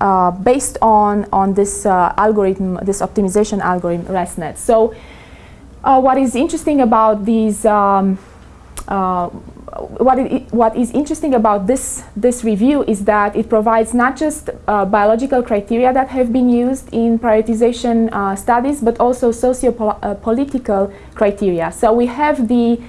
uh, based on, on this uh, algorithm, this optimization algorithm, ResNet. So uh, what is interesting about these, um, uh, what, it, what is interesting about this, this review is that it provides not just uh, biological criteria that have been used in prioritization uh, studies, but also socio-political criteria. So we have the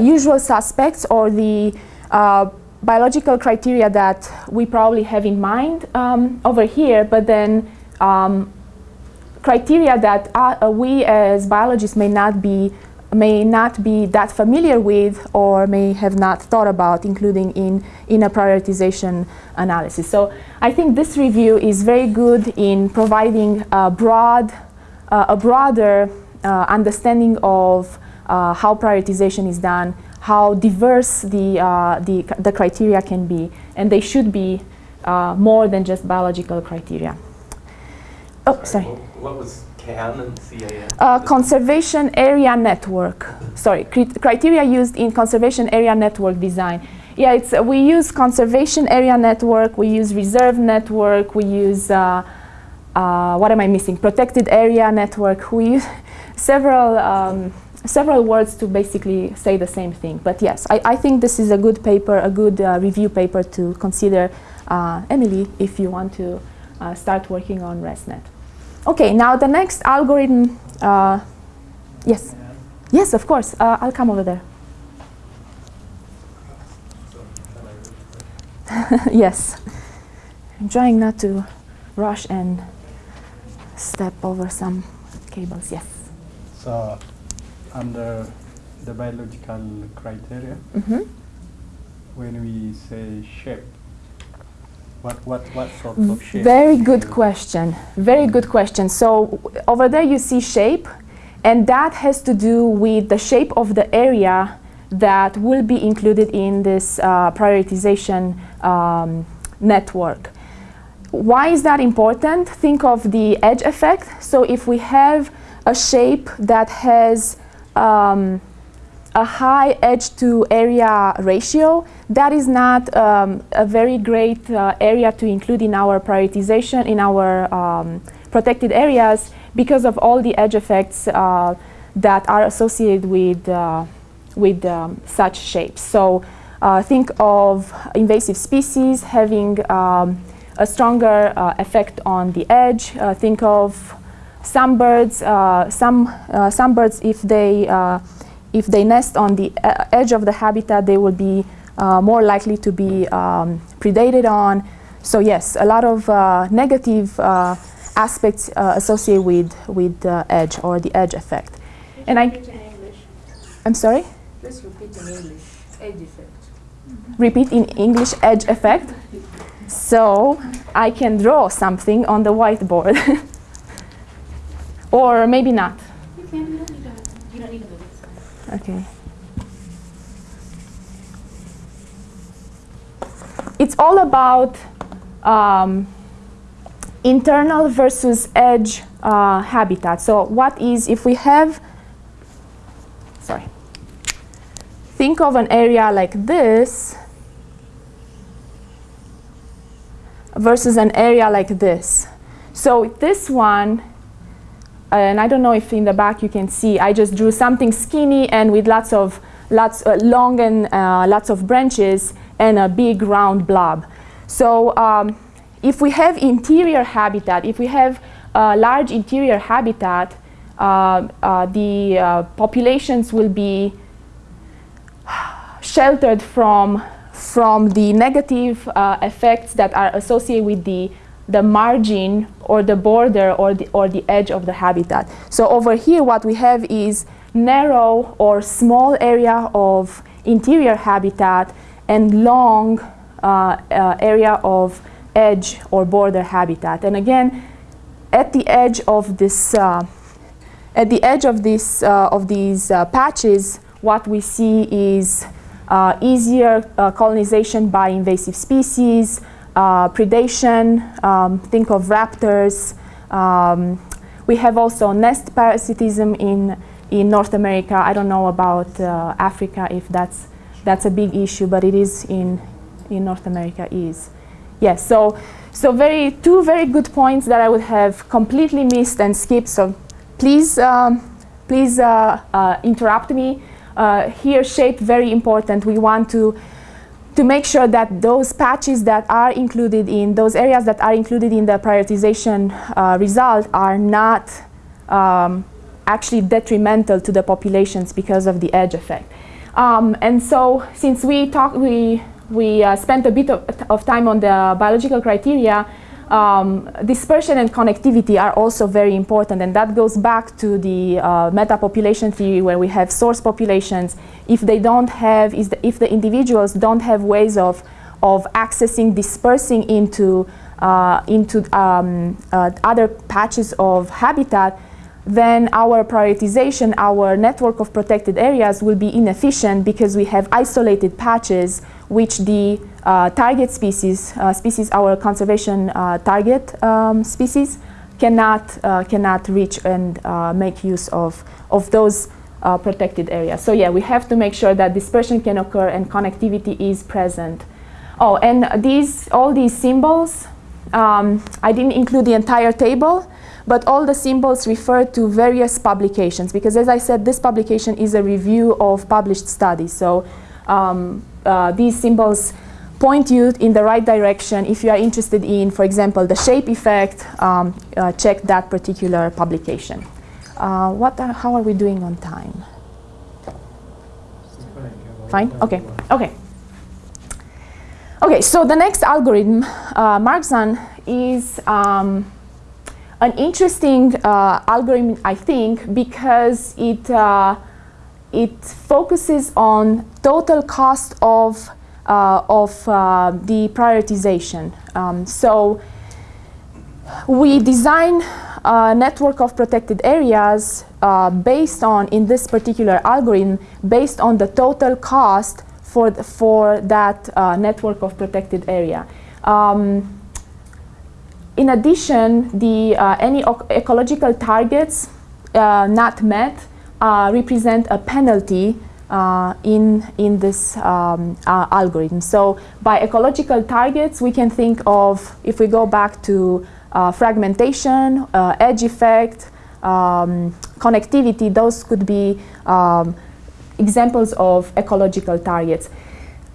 usual suspects or the biological criteria that we probably have in mind um, over here, but then um, criteria that uh, we as biologists may not be may not be that familiar with or may have not thought about including in, in a prioritization analysis. So I think this review is very good in providing a broad, uh, a broader uh, understanding of uh, how prioritization is done, how diverse the, uh, the, the, criteria can be, and they should be uh, more than just biological criteria. Oh, sorry. What, was CAN and CAN? Uh, conservation Area Network. Sorry, criteria used in Conservation Area Network design. Yeah, it's, uh, we use Conservation Area Network, we use Reserve Network, we use, uh, uh, what am I missing? Protected Area Network. We use several um, several words to basically say the same thing. But yes, I, I think this is a good paper, a good uh, review paper to consider, uh, Emily, if you want to uh, start working on ResNet. Okay, now the next algorithm, uh, yes. Yes, of course, uh, I'll come over there. yes, I'm trying not to rush and step over some cables, yes. So under the biological criteria, mm -hmm. when we say shape, what, what, what sort of shape? Very good question. Very good question. So over there you see shape, and that has to do with the shape of the area that will be included in this uh, prioritization um, network. Why is that important? Think of the edge effect. So if we have a shape that has um, a high edge to area ratio, that is not um, a very great uh, area to include in our prioritization, in our um, protected areas because of all the edge effects uh, that are associated with, uh, with um, such shapes. So uh, think of invasive species having um, a stronger uh, effect on the edge. Uh, think of some birds, uh, some, uh, some birds, if they, uh, if they nest on the edge of the habitat, they will be more likely to be um, predated on. So yes, a lot of negative aspects associated with, with the edge or the edge effect. and I, I'm sorry? Please repeat in English, edge effect. Repeat in English, edge effect. So I can draw something on the whiteboard. Or maybe not. You can. You don't need to. You don't need to Okay. It's all about um, internal versus edge uh, habitat. So what is, if we have, sorry, think of an area like this versus an area like this. So this one and I don't know if in the back you can see, I just drew something skinny and with lots of lots uh, long and uh, lots of branches and a big round blob. So um, if we have interior habitat, if we have a large interior habitat, uh, uh the uh, populations will be sheltered from from the negative uh, effects that are associated with the the margin or the border or the, or the edge of the habitat. So over here what we have is narrow or small area of interior habitat and long uh, uh, area of edge or border habitat. And again, at the edge of this, uh, at the edge of this uh, of these uh, patches, what we see is uh, easier colonization by invasive species, predation, um, think of raptors. Um, we have also nest parasitism in, in North America. I don't know about uh, Africa if that's, that's a big issue, but it is in, in North America is. Yes, so So very two very good points that I would have completely missed and skipped. So please, um, please uh, uh, interrupt me. Uh, here, shape very important. We want to to make sure that those patches that are included in those areas that are included in the prioritization uh, result are not um, actually detrimental to the populations because of the edge effect. Um, and so since we talk, we, we uh, spent a bit of, of, time on the biological criteria, um, dispersion and connectivity are also very important and that goes back to the uh, meta-population theory where we have source populations. If they don't have, the, if the individuals don't have ways of, of accessing, dispersing into, uh, into um, uh, other patches of habitat, then our prioritization, our network of protected areas will be inefficient because we have isolated patches which the uh, target species, uh, species our conservation uh, target um, species, cannot, cannot reach and make use of, of those protected areas. So yeah, we have to make sure that dispersion can occur and connectivity is present. Oh, and these, all these symbols, um, I didn't include the entire table, but all the symbols refer to various publications because as I said, this publication is a review of published studies. So um, uh, these symbols point you in the right direction if you are interested in, for example, the shape effect, um, uh, check that particular publication. Uh, what are, how are we doing on time? Fine? Okay. Okay. Okay, so the next algorithm, uh, Marxan, is um, an interesting uh, algorithm, I think, because it, uh, it focuses on total cost of, uh, of uh, the prioritization. Um, so we design a network of protected areas uh, based on, in this particular algorithm, based on the total cost for, the, for that uh, network of protected area. Um, in addition, the, uh, any ecological targets uh, not met represent a penalty uh, in, in this um, uh, algorithm. So by ecological targets, we can think of, if we go back to uh, fragmentation, edge effect, um, connectivity, those could be um, examples of ecological targets.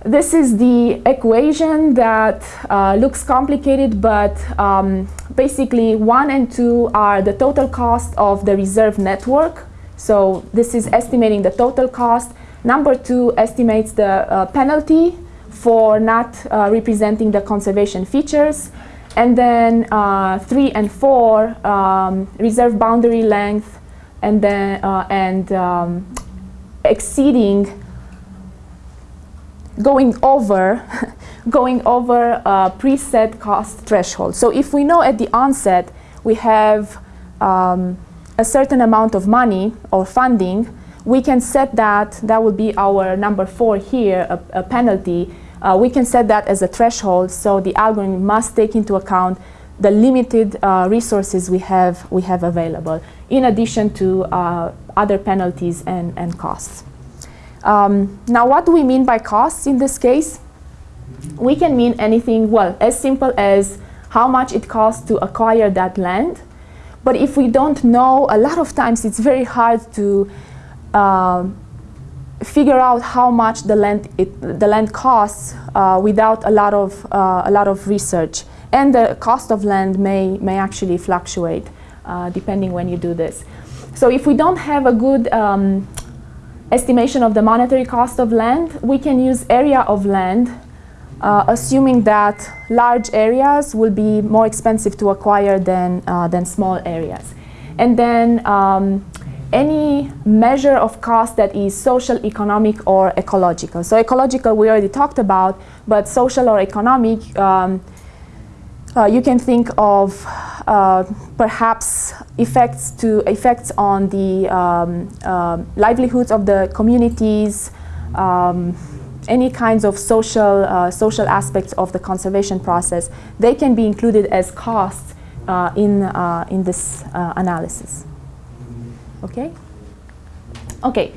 This is the equation that uh, looks complicated, but um, basically one and two are the total cost of the reserve network. So this is estimating the total cost. Number two estimates the uh, penalty for not uh, representing the conservation features. And then uh, three and four, um, reserve boundary length, and then uh, and um, exceeding going over going over a preset cost threshold. So if we know at the onset we have um, a certain amount of money or funding, we can set that, that will be our number four here, a, a penalty. Uh, we can set that as a threshold so the algorithm must take into account the limited uh, resources we have, we have available in addition to uh, other penalties and, and costs. Um, now, what do we mean by costs in this case? We can mean anything, well, as simple as how much it costs to acquire that land. But if we don't know, a lot of times it's very hard to uh, figure out how much the land, it, the land costs uh, without a lot, of, uh, a lot of research. And the cost of land may, may actually fluctuate uh, depending when you do this. So if we don't have a good um, estimation of the monetary cost of land, we can use area of land, uh, assuming that large areas will be more expensive to acquire than, uh, than small areas. And then um, any measure of cost that is social, economic, or ecological. So ecological we already talked about, but social or economic, um, uh, you can think of uh, perhaps effects to effects on the um, uh, livelihoods of the communities, um, any kinds of social uh, social aspects of the conservation process. They can be included as costs uh, in uh, in this analysis. Okay. Okay.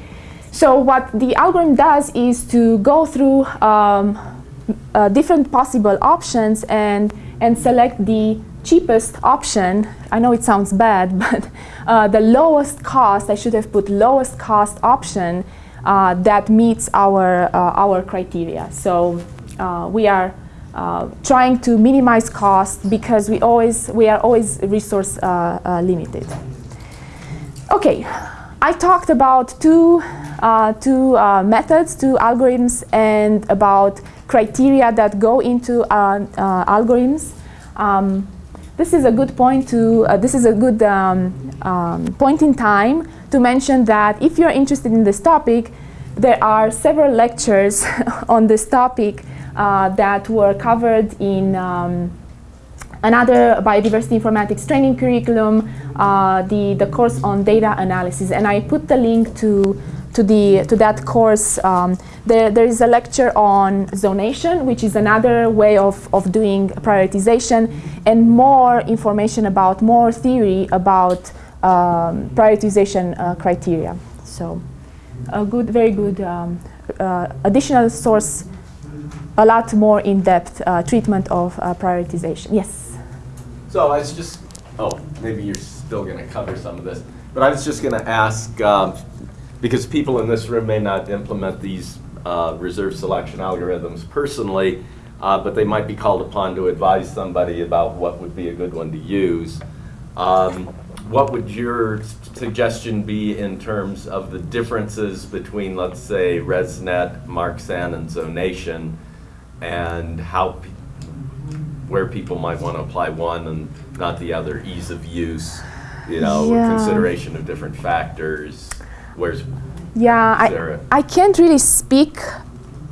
So what the algorithm does is to go through um, different possible options and and select the cheapest option. I know it sounds bad, but uh, the lowest cost, I should have put lowest cost option uh, that meets our, uh, our criteria. So uh, we are uh, trying to minimize cost because we, always, we are always resource uh, uh, limited. Okay, I talked about two, uh, two uh, methods, two algorithms, and about criteria that go into uh, uh, algorithms. Um, this is a good point to, uh, this is a good um, um, point in time to mention that if you're interested in this topic, there are several lectures on this topic uh, that were covered in um, another biodiversity informatics training curriculum, uh, the, the course on data analysis. And I put the link to, to, the, to that course. Um, there, there is a lecture on zonation, which is another way of, of doing prioritization, and more information about, more theory about um, prioritization uh, criteria. So a good, very good um, uh, additional source, a lot more in-depth uh, treatment of uh, prioritization. Yes? So I was just, oh, maybe you're still going to cover some of this, but I was just going to ask, um, because people in this room may not implement these uh, reserve selection algorithms personally, uh, but they might be called upon to advise somebody about what would be a good one to use. Um, what would your suggestion be in terms of the differences between, let's say, ResNet, Marxan, and Zonation, and how, where people might want to apply one and not the other, ease of use, you know, Yeah. consideration of different factors, where's, Yeah, Sarah. I, I can't really speak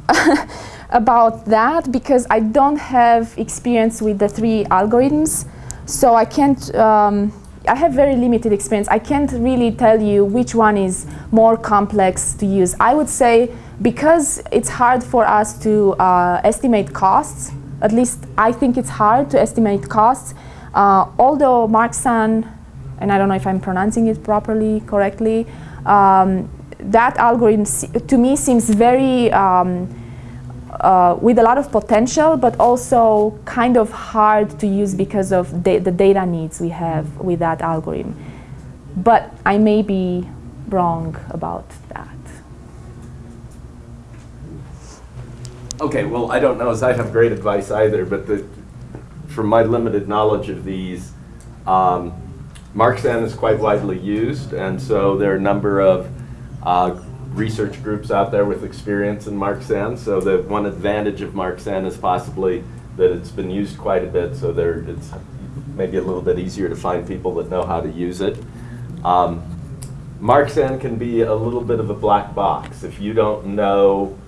about that because I don't have experience with the three algorithms. So I can't, um, I have very limited experience. I can't really tell you which one is more complex to use. I would say because it's hard for us to uh, estimate costs, at least I think it's hard to estimate costs, uh, although Marxan and I don't know if I'm pronouncing it properly, correctly. Um, that algorithm to me seems very um, uh, with a lot of potential, but also kind of hard to use because of da- the data needs we have with that algorithm. But I may be wrong about that. Okay, well, I don't know as I have great advice either, but the, from my limited knowledge of these, um, Marxan is quite widely used, and so there are a number of uh, research groups out there with experience in Marxan. So the one advantage of Marxan is possibly that it's been used quite a bit, so there it's maybe a little bit easier to find people that know how to use it. Um, Marxan can be a little bit of a black box if you don't know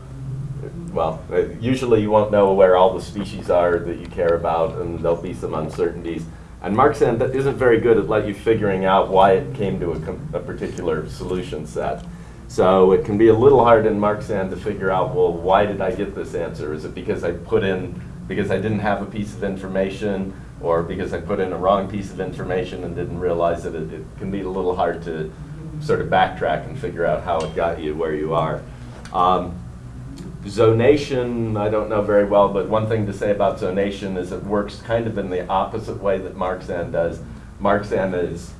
well, uh, usually you won't know where all the species are that you care about, and there'll be some uncertainties. And that isn't very good at let you figuring out why it came to a, a particular solution set. So it can be a little hard in Marxan to figure out, well, why did I get this answer? Is it because I put in, because I didn't have a piece of information, or because I put in a wrong piece of information and didn't realize that it, it can be a little hard to sort of backtrack and figure out how it got you where you are. Um, Zonation, I don't know very well, but one thing to say about zonation is it works kind of in the opposite way that Marxan does. Marxan is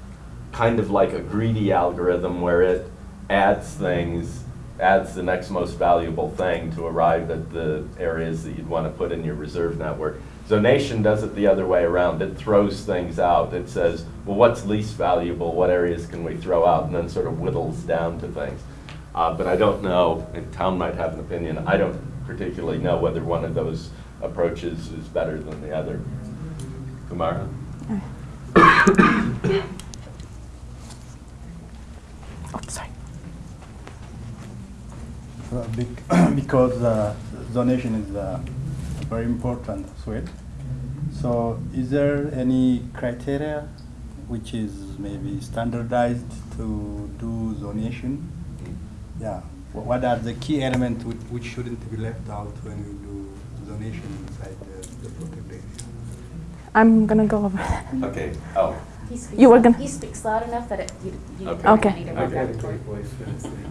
kind of like a greedy algorithm where it adds things, adds the next most valuable thing to arrive at the areas that you'd want to put in your reserve network. Zonation does it the other way around. It throws things out. It says, well, what's least valuable? What areas can we throw out? And then sort of whittles down to things. Uh, but I don't know, and Town might have an opinion, I don't particularly know whether one of those approaches is better than the other. Kumara? Oh, sorry. Uh, bec- because uh, zonation is uh, very important as well. So, is there any criteria which is maybe standardized to do zonation? Yeah. What are the key elements which, which shouldn't be left out when we do zonation inside the, the protected area? I'm gonna go over. Okay, oh, He speaks, You were gonna- he speaks loud enough that it, you, you Okay. don't Okay. need a Okay.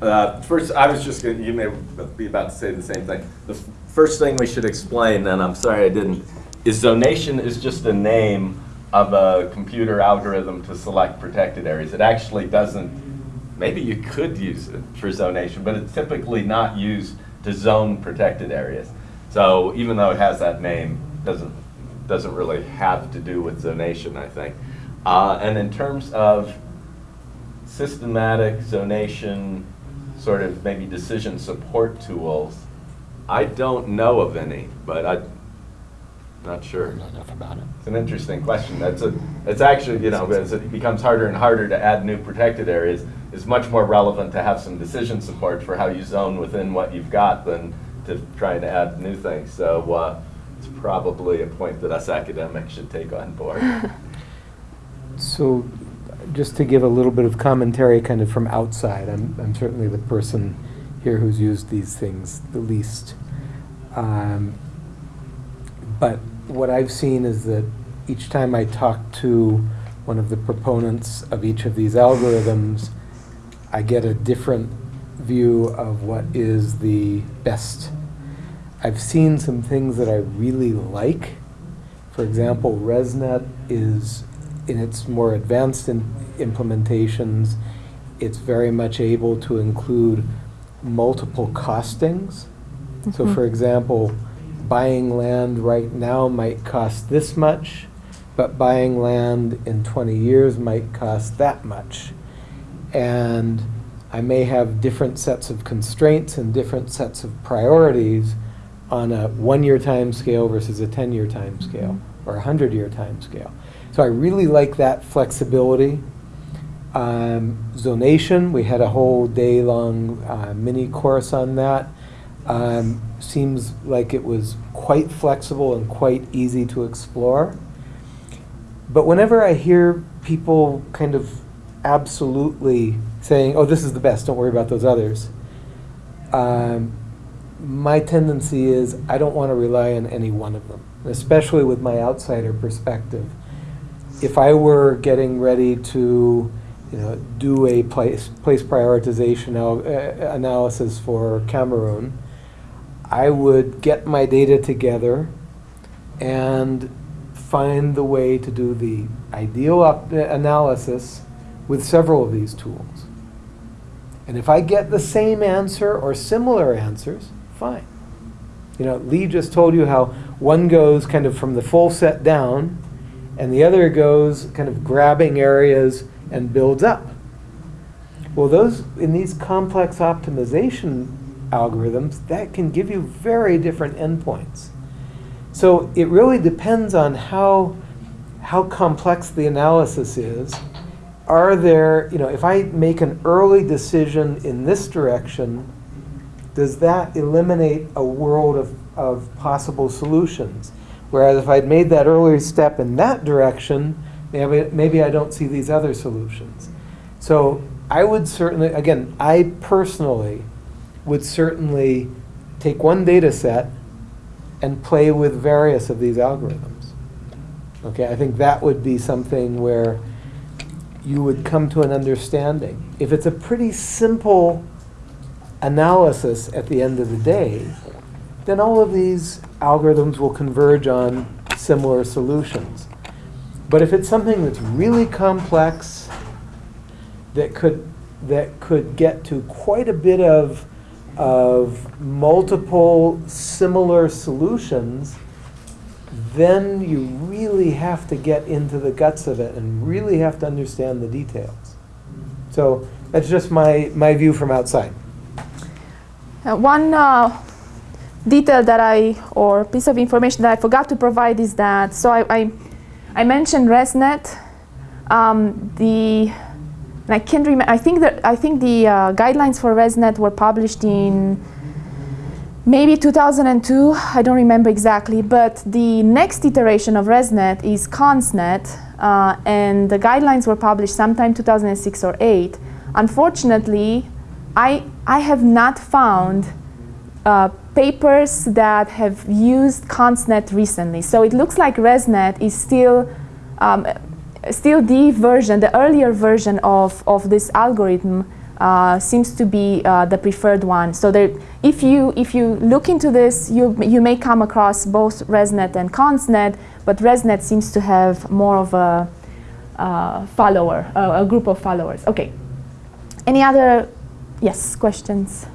Uh, First, I was just going to, you may be about to say the same thing. The first thing we should explain, and I'm sorry I didn't, is zonation is just a name of a computer algorithm to select protected areas. It actually doesn't, maybe you could use it for zonation, but it's typically not used to zone protected areas. So even though it has that name, doesn't, doesn't really have to do with zonation, I think. Uh, and in terms of systematic zonation, sort of maybe decision support tools, I don't know of any, but I'm not sure. Not enough about it. It's an interesting question. That's a, it's actually, you know, as it becomes harder and harder to add new protected areas, it's much more relevant to have some decision support for how you zone within what you've got than to try to add new things. So uh, it's probably a point that us academics should take on board. So, just to give a little bit of commentary kind of from outside, I'm, I'm certainly the person here who's used these things the least. Um, but what I've seen is that each time I talk to one of the proponents of each of these algorithms, I get a different view of what is the best. I've seen some things that I really like. For example, ResNet is in its more advanced in implementations, it's very much able to include multiple costings. So mm-hmm. for example, buying land right now might cost this much, but buying land in 20 years might cost that much. And I may have different sets of constraints and different sets of priorities on a one-year time scale versus a 10-year time scale or a 100-year time scale. So I really like that flexibility. Um, zonation, we had a whole day-long uh, mini course on that. Um, seems like it was quite flexible and quite easy to explore. But whenever I hear people kind of absolutely saying, oh, this is the best, don't worry about those others, um, my tendency is I don't want to rely on any one of them, especially with my outsider perspective. If I were getting ready to you know, do a place, place prioritization al- uh, analysis for Cameroon, I would get my data together and find the way to do the ideal op- analysis with several of these tools. And if I get the same answer or similar answers, fine. You know, Lee just told you how one goes kind of from the full set down, and the other goes kind of grabbing areas and builds up. Well, those in these complex optimization algorithms, that can give you very different endpoints. So it really depends on how how complex the analysis is. Are there, you know, if I make an early decision in this direction, does that eliminate a world of, of possible solutions? Whereas if I'd made that earlier step in that direction, maybe, maybe I don't see these other solutions. So I would certainly, again, I personally would certainly take one data set and play with various of these algorithms. Okay, I think that would be something where you would come to an understanding. If it's a pretty simple analysis at the end of the day, then all of these algorithms will converge on similar solutions. But if it's something that's really complex, that could, that could get to quite a bit of, of multiple similar solutions, then you really have to get into the guts of it and really have to understand the details. So that's just my, my view from outside. Uh, one uh, detail that I, or piece of information that I forgot to provide is that, so I, I, I mentioned ResNet. Um, the, I can't remember, I think that, I think the uh, guidelines for ResNet were published in maybe 2002, I don't remember exactly, but the next iteration of ResNet is ConsNet, uh, and the guidelines were published sometime 2006 or 8. Unfortunately, I, I have not found uh, papers that have used ConsNet recently. So it looks like ResNet is still, um, still the version, the earlier version of, of this algorithm uh, seems to be uh, the preferred one. So there, if you if you look into this, you you may come across both ResNet and ConsNet, but ResNet seems to have more of a uh, follower, a group of followers. Okay. Any other, yes, questions?